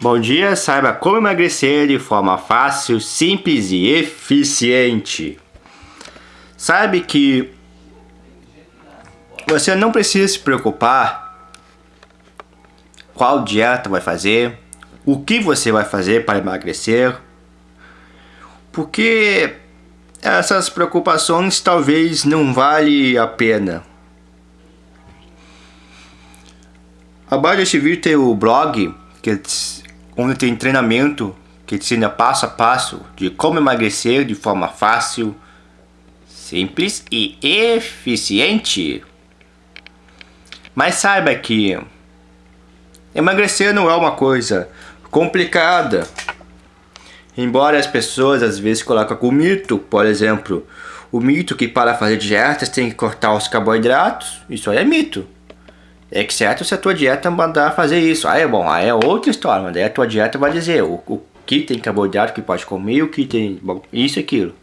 Bom dia, saiba como emagrecer de forma fácil, simples e eficiente. Sabe que você não precisa se preocupar qual dieta vai fazer, o que você vai fazer para emagrecer, porque essas preocupações talvez não vale a pena. Abaixo deste vídeo tem o blog que onde tem treinamento que ensina passo a passo de como emagrecer de forma fácil, simples e eficiente. Mas saiba que emagrecer não é uma coisa complicada. Embora as pessoas às vezes colocam o mito, por exemplo, o mito que para fazer dietas tem que cortar os carboidratos, isso aí é mito. É que certo se a tua dieta mandar fazer isso. Aí é bom, aí é outra história, mas daí a tua dieta vai dizer o, o que tem carboidrato que pode comer, o que tem bom, isso e aquilo.